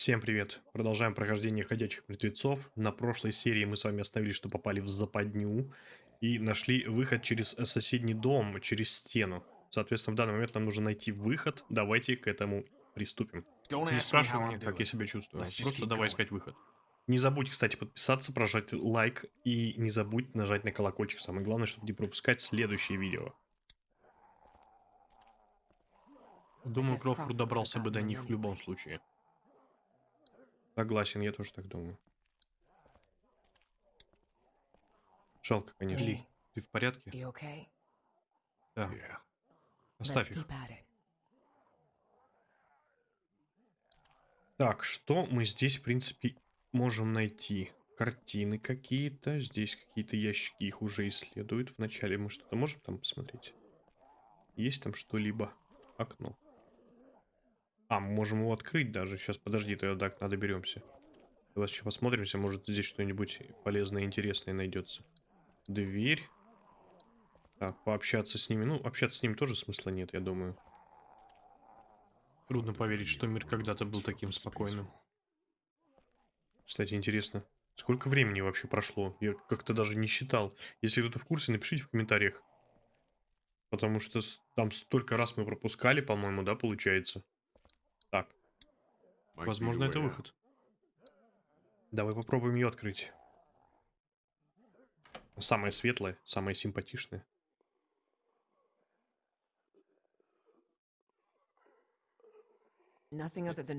Всем привет! Продолжаем прохождение Ходячих Мертвецов. На прошлой серии мы с вами остановились, что попали в западню и нашли выход через соседний дом, через стену. Соответственно, в данный момент нам нужно найти выход. Давайте к этому приступим. Не спрашивай меня, как я себя чувствую. Просто давай искать выход. Не забудь, кстати, подписаться, прожать лайк и не забудь нажать на колокольчик. Самое главное, чтобы не пропускать следующие видео. Думаю, Крофорд добрался бы до них в любом случае. Согласен, я тоже так думаю. Жалко, конечно. Ли, ты в порядке? Да. Оставь их. Так, что мы здесь, в принципе, можем найти? Картины какие-то. Здесь какие-то ящики, их уже исследуют. Вначале мы что-то можем там посмотреть? Есть там что-либо? Окно. А, мы можем его открыть даже. Сейчас, подожди, тогда так, надо беремся. Давай еще посмотримся, может здесь что-нибудь полезное, интересное найдется. Дверь. Так, пообщаться с ними. Ну, общаться с ними тоже смысла нет, я думаю. Трудно поверить, что мир когда-то был таким спокойным. Кстати, интересно, сколько времени вообще прошло? Я как-то даже не считал. Если кто-то в курсе, напишите в комментариях. Потому что там столько раз мы пропускали, по-моему, да, получается? Так. Возможно, это выход. Давай попробуем ее открыть. Самая светлая, самая симпатичная.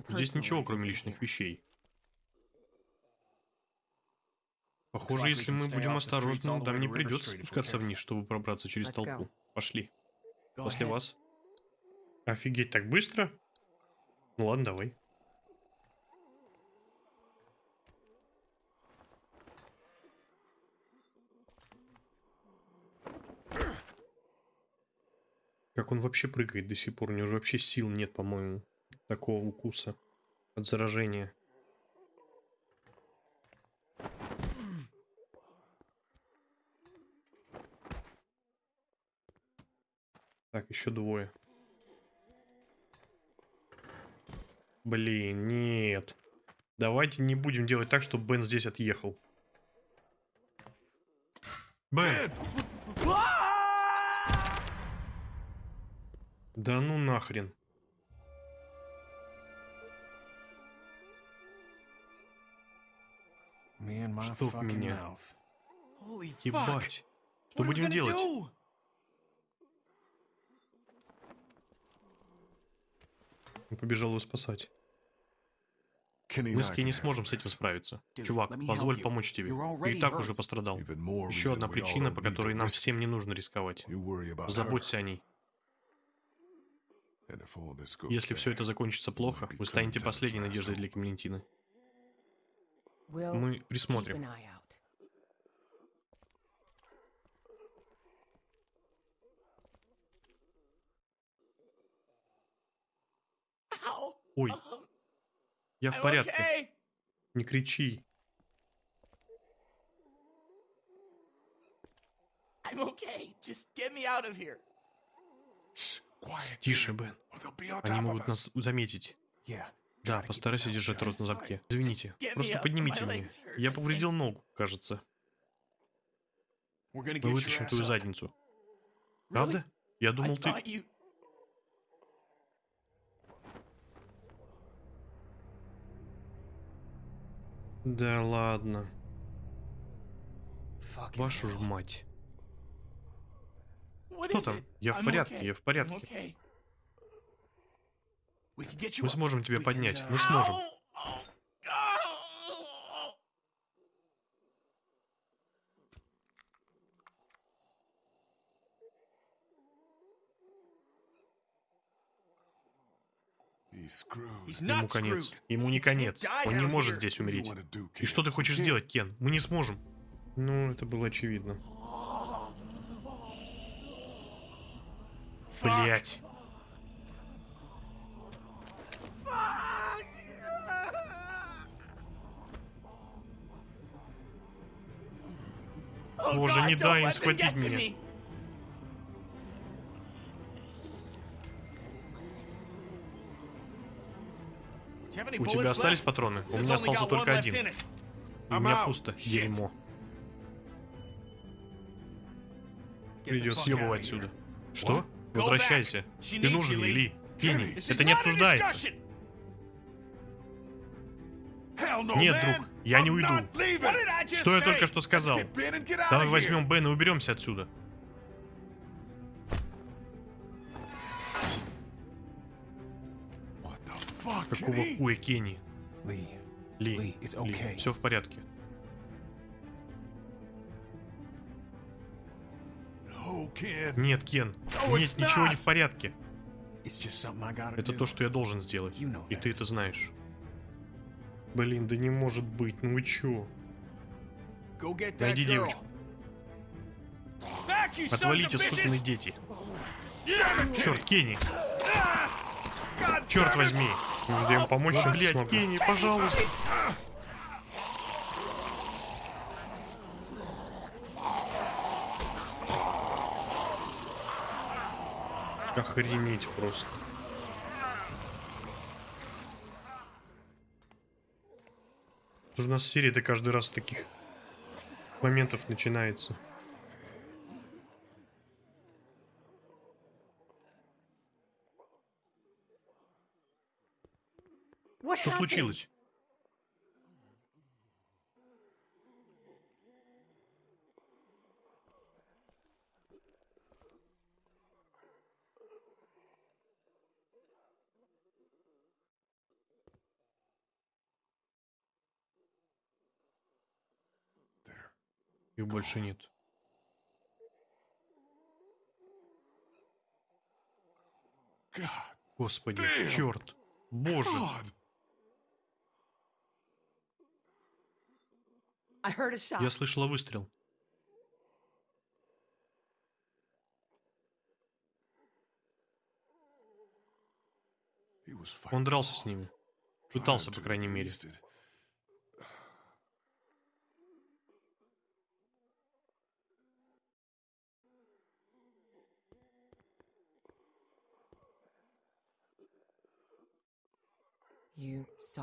Здесь ничего, кроме личных вещей. Похоже, если мы будем осторожны, нам не придется спускаться вниз, чтобы пробраться через толпу. Пошли. После вас. Офигеть, так быстро? Ну ладно, давай. Как он вообще прыгает до сих пор? У него же вообще сил нет, по-моему, такого укуса от заражения. Так, еще двое. Блин, нет. Давайте не будем делать так, чтобы Бен здесь отъехал. Бен! Да ну нахрен. Чтоб меня. Ебать. Что будем делать? Он побежал его спасать. Мы с Ки не сможем с этим справиться. Чувак, позволь помочь тебе. Ты и так уже пострадал. Еще одна причина, по которой нам всем не нужно рисковать. Заботься о ней. Если все это закончится плохо, вы станете последней надеждой для Клементины. Мы присмотрим. Ой, я в порядке. Не кричи. Тише, Бен. Они могут нас заметить. Да, постарайся держать рот на замке. Извините, просто поднимите меня. Я повредил ногу, кажется. Мы вытащим твою задницу. Правда? Я думал, ты... Да ладно. Вашу ж мать. Что там? Я в порядке, я в порядке. Мы сможем тебя поднять, мы сможем. Ему конец. Ему не конец. Он не может здесь умереть. И что ты хочешь сделать, Кен? Мы не сможем. Ну, это было очевидно. Блять. Боже, не дай им схватить меня. У тебя остались патроны? У меня остался только один. И у меня пусто. Дерьмо. Придется съебывать отсюда. Что? Возвращайся. Ты нужен ей, Ли. Кенни, это не обсуждается. Нет, друг, я не уйду. Что я только что сказал? Давай возьмем Бен и уберемся отсюда. Какого хуя, Кенни? Ли, Ли, все в порядке. Нет, Кен, нет, ничего не в порядке. Это то, что я должен сделать. И ты это знаешь. Блин, да не может быть, ну вы чё? Найди девочку. Отвалите, сукины дети. Черт, Кенни. Черт возьми. Я им помочь Блять, смогу. Кенни, пожалуйста. Охренеть просто. У нас серия-то каждый раз таких моментов начинается. Что случилось? Их больше нет. Господи, черт, боже. Я слышала выстрел. Он дрался с ними. Пытался, по крайней мере.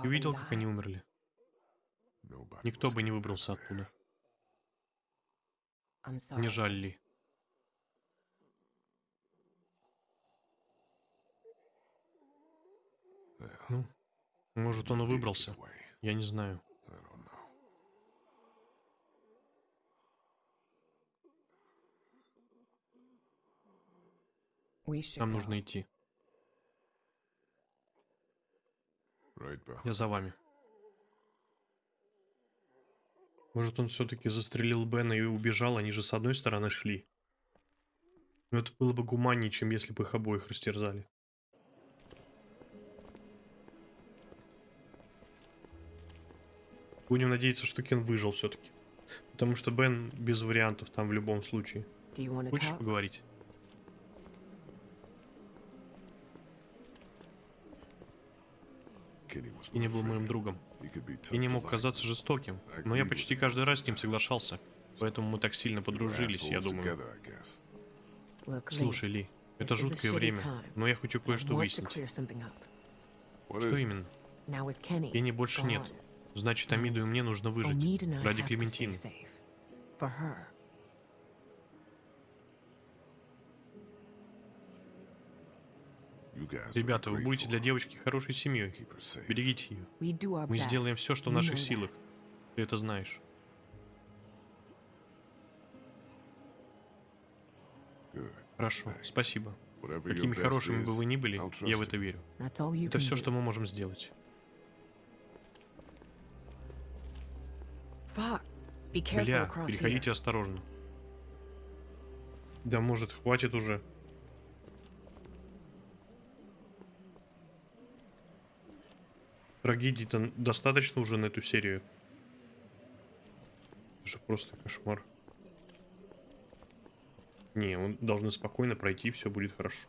Ты видел, как они умерли? Никто бы не выбрался оттуда. Не жаль ли? Ну, может, он и выбрался. Я не знаю. Нам нужно идти. Я за вами. Может, он все-таки застрелил Бена и убежал, они же с одной стороны шли. Но это было бы гуманнее, чем если бы их обоих растерзали. Будем надеяться, что Кен выжил все-таки. Потому что Бен без вариантов там в любом случае. Хочешь поговорить? Кенни был моим другом. И не мог казаться жестоким, но я почти каждый раз с ним соглашался. Поэтому мы так сильно подружились, я думаю. Слушай, Ли, это жуткое время, но я хочу кое-что выяснить. Что именно? Кенни больше нет. Значит, Амиду и мне нужно выжить. Ради Клементины. Ребята, вы будете для девочки хорошей семьей. Берегите ее. Мы сделаем все, что в наших силах. Ты это знаешь. Хорошо, спасибо. Какими хорошими бы вы ни были, я в это верю. Это все, что мы можем сделать. Бля, переходите осторожно. Да может, хватит уже. Трагедий-то достаточно уже на эту серию. Это же просто кошмар. Не, он должны спокойно пройти, все будет хорошо.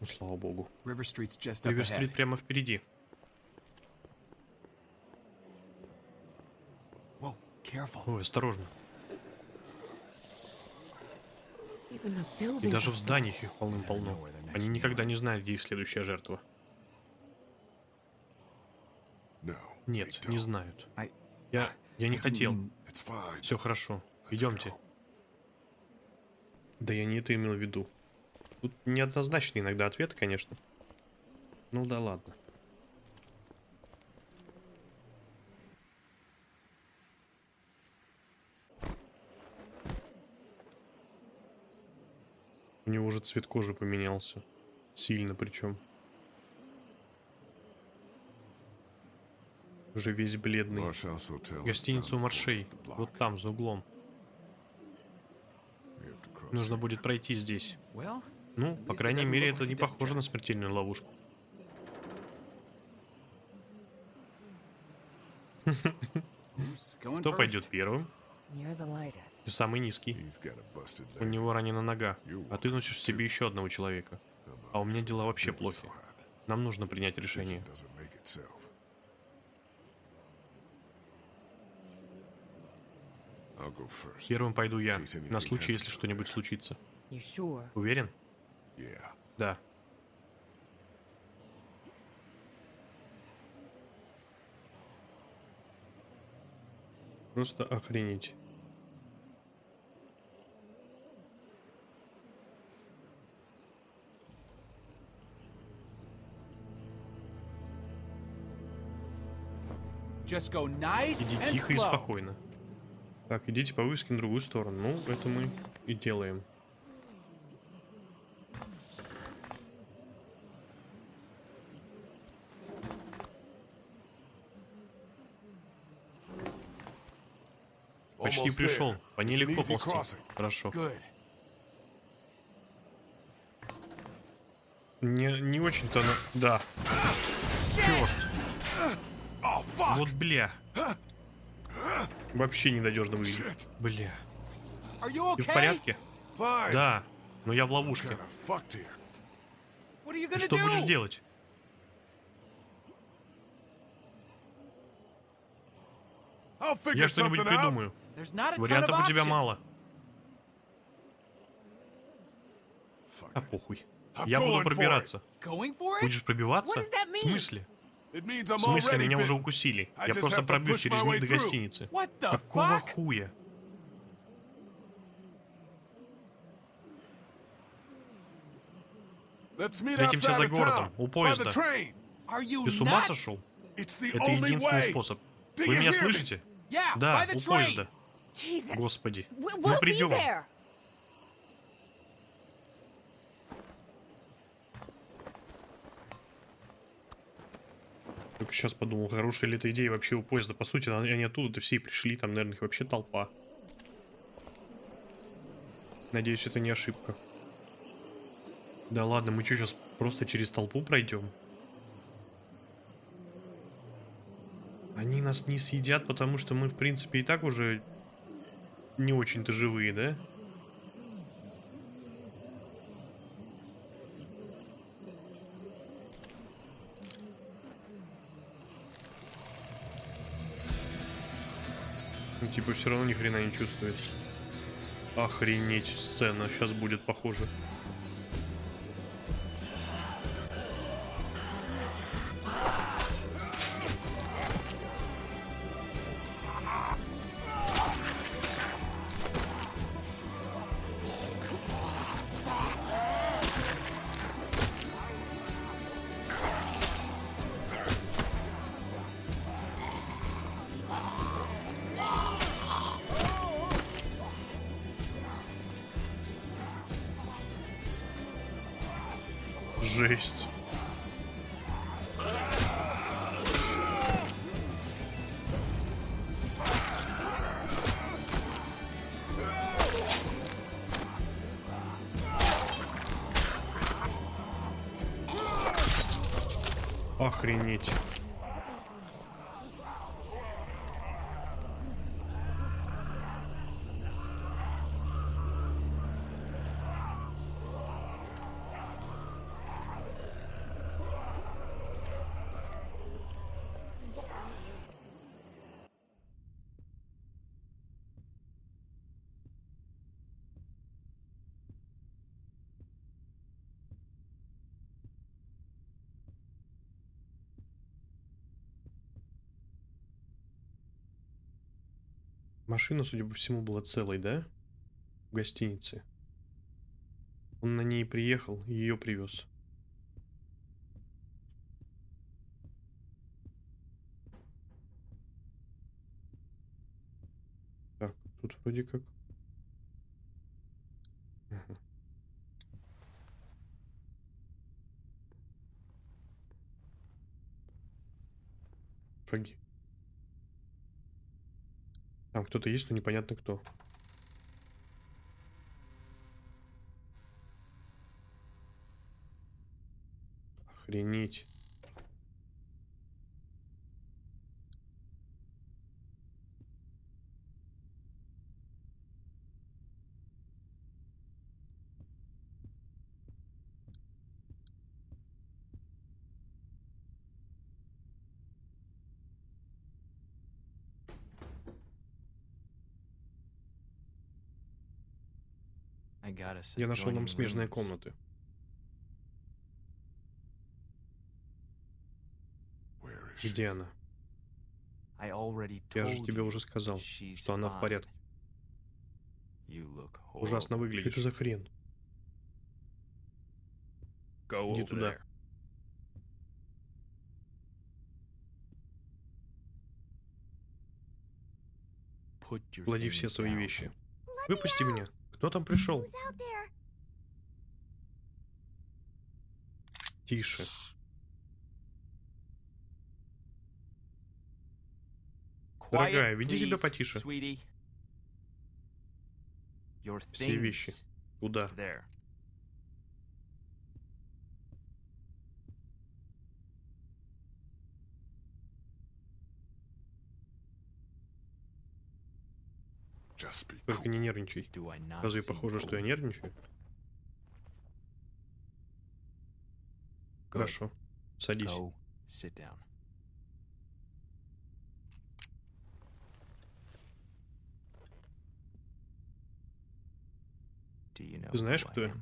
Ну, слава богу. Ривер-стрит прямо впереди. Ой, осторожно. И даже в зданиях их полным-полно. Они никогда не знают, где их следующая жертва. Нет, не знают. Я, я не хотел. Все хорошо. Идемте. Да я не это имел в виду. Тут неоднозначный иногда ответ, конечно. Ну да ладно. У него уже цвет кожи поменялся. Сильно причем. Уже весь бледный. Гостиница у Маршей. Вот там, за углом. Нужно будет пройти здесь. Ну, по крайней мере, это не похоже на смертельную ловушку. Кто пойдет первым? Ты самый низкий. У него ранена нога, а ты носишь в себе еще одного человека. А у меня дела вообще плохи. Нам нужно принять решение. Первым пойду я, на случай, если что-нибудь случится. Уверен? Да. Просто охренеть. Иди тихо и slow. спокойно. Так, идите по вывеске на другую сторону. Ну, это мы и делаем. Почти пришел. По ней легко ползти. Хорошо. Good. Не, не очень-то она... Да. Черт. Вот бля. Вообще ненадежно выглядит. Бля. Ты в порядке? Да. Но я в ловушке. Ты что будешь делать? Я что-нибудь придумаю. Вариантов у тебя мало. А похуй. Я буду пробираться. Будешь пробиваться? В смысле? В смысле, меня уже укусили. Я просто пробьюсь через них до гостиницы. Какого хуя? Встретимся за городом, у поезда. Ты с ума сошел? Это единственный способ. Вы меня слышите? Да, у поезда. Господи. Мы придем. Только сейчас подумал, хорошая ли эта идея вообще у поезда. По сути, они оттуда-то все и пришли, там, наверное, их вообще толпа. Надеюсь, это не ошибка. Да ладно, мы что, сейчас просто через толпу пройдем? Они нас не съедят, потому что мы, в принципе, и так уже не очень-то живые, да? Ну, типа, все равно ни хрена не чувствует. Охренеть, сцена сейчас будет похоже. Охренеть. Машина, судя по всему, была целой, да? В гостинице. Он на ней приехал и ее привез. Так, тут вроде как... Шаги. Там кто-то есть, но непонятно кто. Охренеть. Я нашел нам смежные комнаты. Где она? Я же тебе уже сказал, что она в порядке. Ужасно выглядишь. Что это за хрен? Иди туда. Клади все свои вещи. Выпусти меня. Кто там пришел? Тише. Дорогая, веди себя потише. Все вещи. things Только не нервничай. Разве похоже, что я нервничаю? Хорошо. Садись. Ты знаешь, кто я?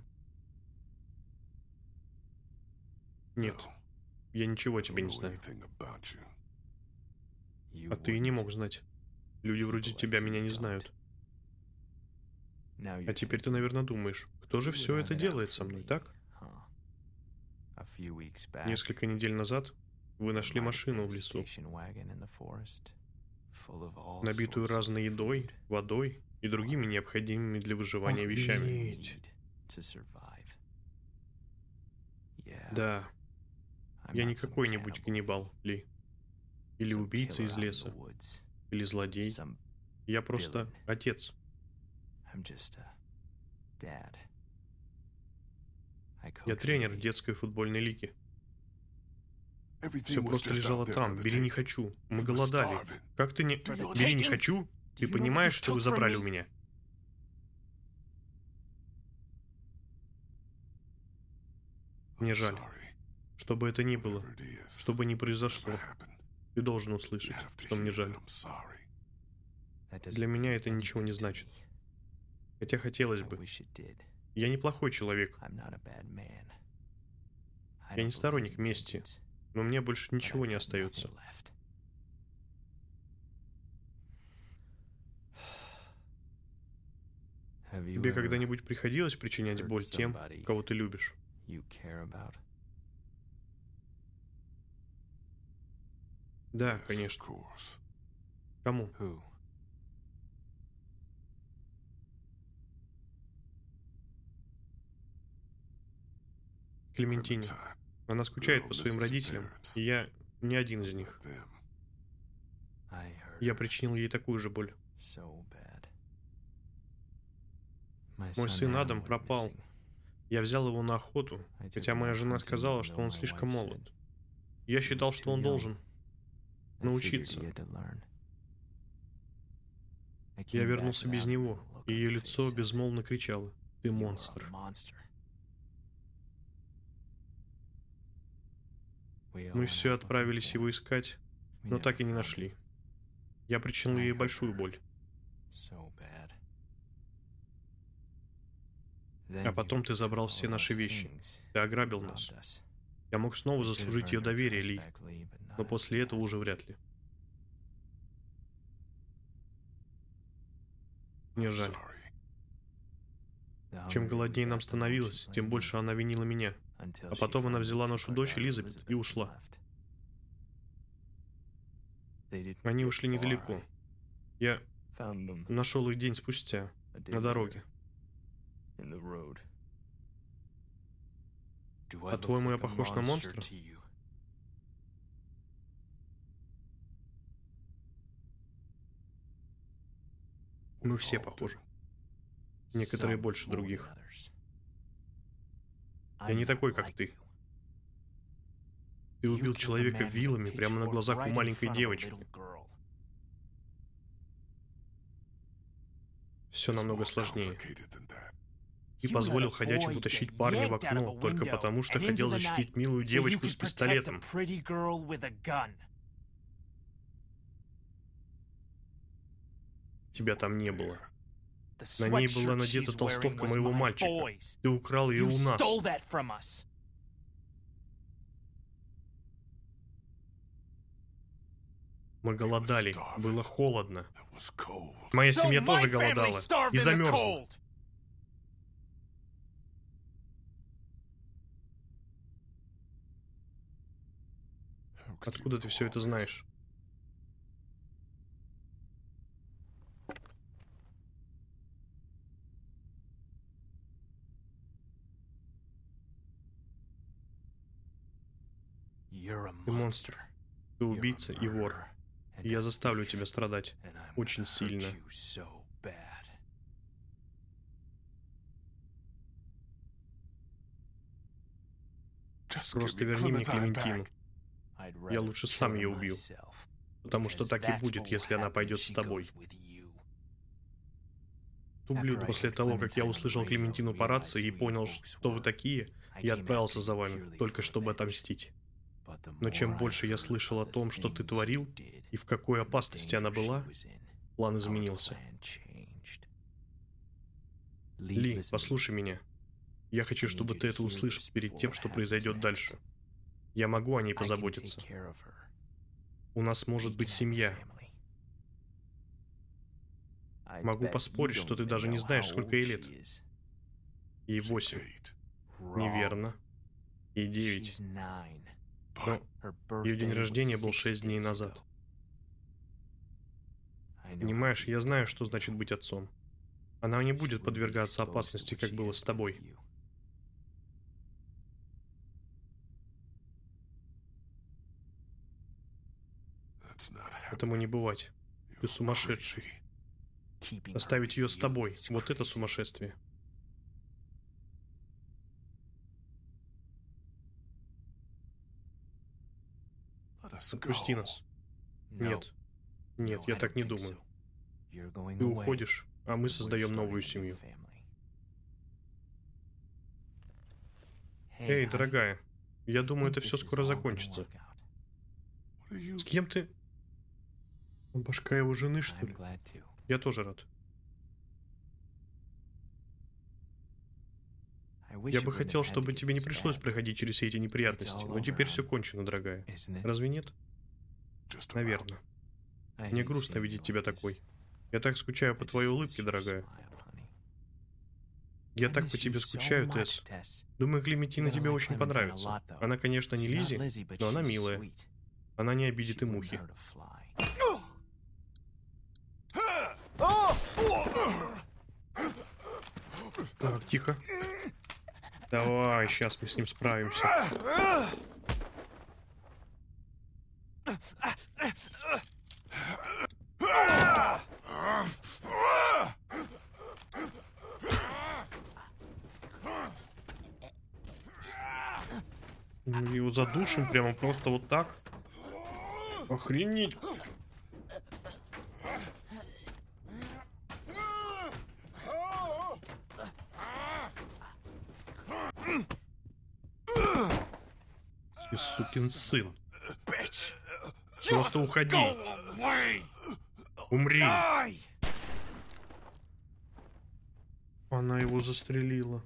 Нет, я ничего тебе не знаю. А ты и не мог знать. Люди вроде тебя меня не знают. А теперь ты, наверное, думаешь, кто же "Who все это делает со мной, me?" так? Несколько недель назад вы нашли машину в лесу, набитую разной едой, водой и другими необходимыми для выживания you вещами. Да, я не какой-нибудь каннибал, Ли. Или убийца из леса, или злодей. Я просто отец. I'm just a dad. I Я тренер детской футбольной лиге. Everything Все was просто just лежало там. Бери не хочу. Мы голодали. starving. Как ты не... Бери не хочу? Ты понимаешь, что вы забрали у меня? Мне I'm жаль. sorry. Что бы это ни было, что бы ни произошло, ты должен услышать, что мне жаль. Для меня это ничего не значит. Хотя хотелось бы. Я неплохой человек, Я не сторонник мести, но мне больше ничего не остается. Тебе когда-нибудь приходилось причинять боль тем, кого ты любишь? Да, конечно. Кому? Клементине. Она скучает по своим родителям, и я не один из них. Я причинил ей такую же боль. Мой сын Адам пропал. Я взял его на охоту, хотя моя жена сказала, что он слишком молод. Я считал, что он должен. Научиться. Я вернулся без него, и ее лицо безмолвно кричало. Ты "You are a монстр. Мы все отправились его искать, но так и не нашли. Я причинил ей большую боль. А потом ты забрал все наши вещи. Ты ограбил нас. Я мог снова заслужить ее доверие, Ли, но после этого уже вряд ли. Мне жаль. Чем голоднее нам становилось, тем больше она винила меня. А потом она взяла нашу дочь Элизабет и ушла. Они ушли недалеко. Я нашел их день спустя, на дороге. По-твоему, я похож на монстра? Мы все похожи. Некоторые больше других. Я не такой, как ты. Ты убил человека вилами прямо на глазах у маленькой девочки. Все намного сложнее. И позволил ходячему тащить парня в окно, только потому что хотел защитить милую девочку с пистолетом. Тебя там не было. На ней была надета толстовка моего мальчика. Ты украл ее у нас. Мы голодали, было холодно. Моя семья тоже голодала и замерзла. Откуда ты все это знаешь? Ты монстр. Ты убийца и вор. И я заставлю тебя страдать. очень сильно. Просто верни мне Клементину. Я лучше сам ее убью. Потому что так и будет, если она пойдет с тобой. Тублю, после того, как я услышал Клементину по рации и понял, что вы такие, я отправился за вами, только чтобы отомстить. Но чем больше я слышал о том, что ты творил, и в какой опасности она была, план изменился. Ли, послушай меня. Я хочу, чтобы ты это услышал перед тем, что произойдет дальше. Я могу о ней позаботиться. У нас может быть семья. Могу поспорить, что ты даже не знаешь, сколько ей лет. Ей восемь. Неверно. Ей девять. Но ее день рождения был шесть дней назад. Понимаешь, я знаю, что значит быть отцом. Она не будет подвергаться опасности, как было с тобой. Этому не бывать. Ты сумасшедший. Оставить ее с тобой. Вот это сумасшествие. Нас. Нет. Нет, я так не думаю. Ты уходишь, а мы создаем новую семью. Эй, дорогая, я думаю, это все скоро закончится. С кем ты? Башка его жены, что ли? Я тоже рад. Я бы хотел, чтобы тебе не пришлось проходить через все эти неприятности, но теперь все кончено, дорогая. Разве нет? Наверное. Мне грустно видеть тебя такой. Я так скучаю по твоей улыбке, дорогая. Я так по тебе скучаю, Тесс. Думаю, Клементина тебе очень понравится. Она, конечно, не Лизи, но она милая. Она не обидит и мухи. Так, тихо. Давай, сейчас мы с ним справимся. Мы его задушим прямо просто вот так. Охренеть. Сукин сын. Просто уходи. Умри. Она его застрелила.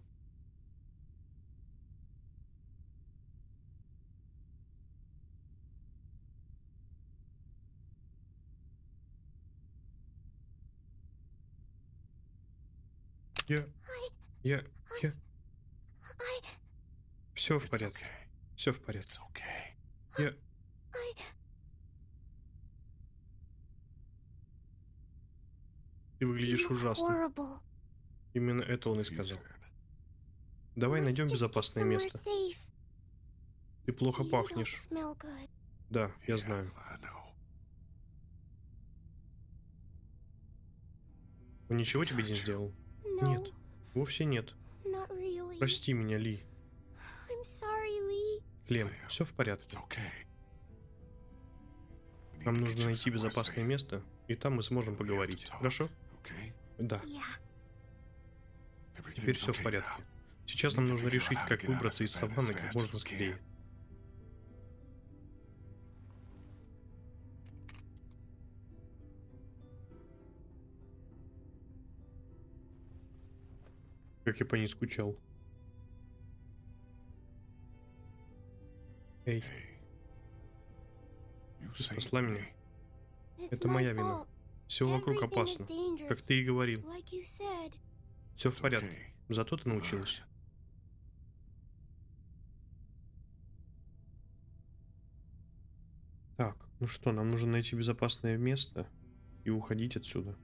Я... Я... Я... Все в порядке. Все в порядке. Я... Ты выглядишь ужасно. Именно это он и сказал. Давай найдем безопасное место. Ты плохо пахнешь. Да, я знаю. Он ничего тебе не сделал? Нет. Вовсе нет. Прости меня, Ли. Лея, все в порядке. Нам нужно найти безопасное место, и там мы сможем поговорить. Хорошо? Да, теперь все в порядке. Сейчас нам нужно решить, как выбраться из саванны как можно скорее. Как я по ней скучал. Эй, Ты спасла меня. Это моя вина. Все вокруг опасно. Как ты и говорил. Все в порядке. Зато ты научилась. Так, ну что, нам нужно найти безопасное место и уходить отсюда.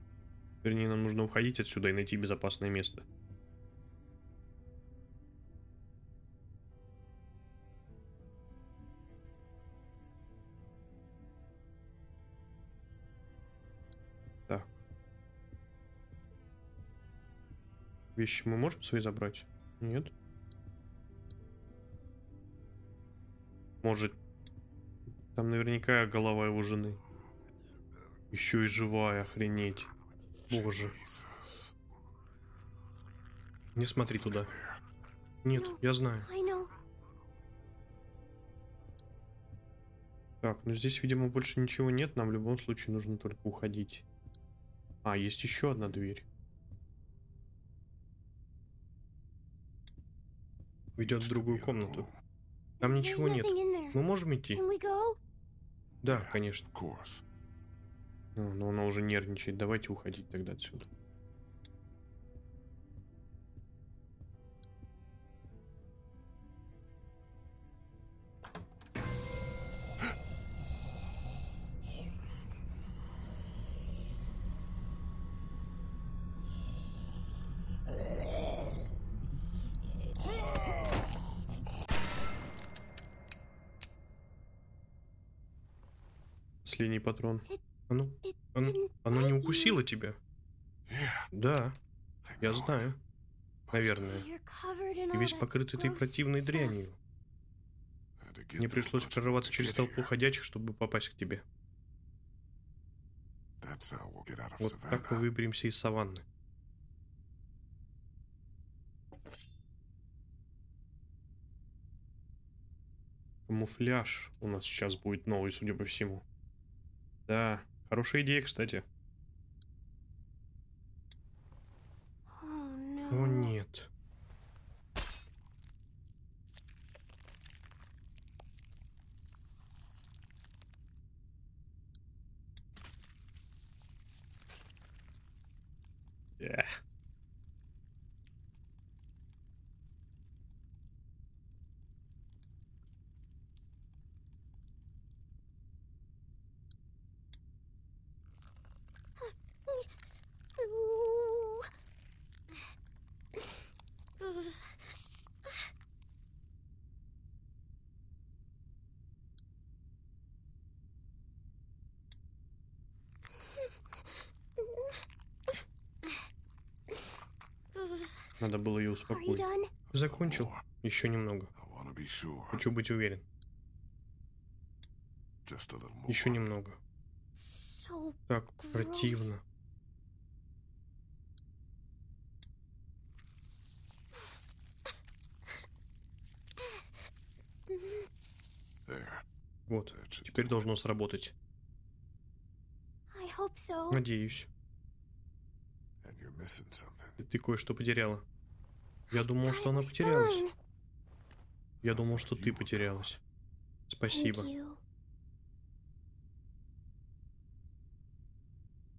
Вернее, нам нужно уходить отсюда и найти безопасное место. Вещи мы можем свои забрать? Нет. Может, там наверняка голова его жены. Еще и живая, охренеть. Боже. Не смотри туда. Нет, я знаю. Так, ну здесь, видимо, больше ничего нет. Нам в любом случае нужно только уходить. А, есть еще одна дверь. Ведет в другую комнату. Там ничего нет. Мы можем идти? Да, конечно. Of course. Ну, но она уже нервничает. Давайте уходить тогда отсюда. Последний патрон. Оно, оно, оно не укусило тебя? Да, я знаю. Наверное. All весь that покрыт этой противной дрянью. Мне пришлось to через толпу ходячих, чтобы попасть к тебе. Вот так мы выберемся из саванны. Камуфляж у нас сейчас будет новый, судя по всему. Да, хорошая идея, кстати. Oh, О нет. Эх. Надо было ее успокоить. Закончил. Еще немного. Хочу быть уверен. Еще немного. Так противно. Вот. Теперь должно сработать. Надеюсь. Ты кое-что потеряла. Я думал, что она потерялась. Я думал, что ты потерялась. Спасибо.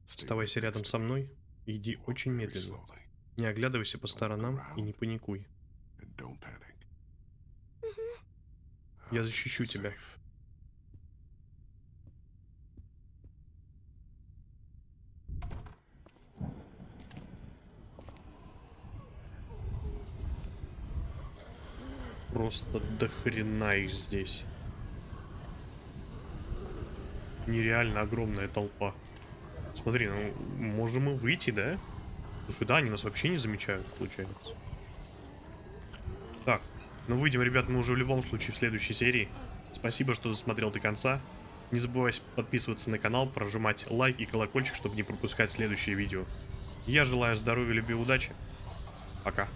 Оставайся рядом со мной и иди очень медленно. Не оглядывайся по сторонам и не паникуй. Я защищу тебя. Просто до хрена их здесь. Нереально огромная толпа. Смотри, ну, можем и выйти, да? Слушай, да, они нас вообще не замечают, получается. Так, ну выйдем, ребят, мы уже в любом случае в следующей серии. Спасибо, что досмотрел до конца. Не забывай подписываться на канал, прожимать лайк и колокольчик, чтобы не пропускать следующие видео. Я желаю здоровья, любви и удачи. Пока.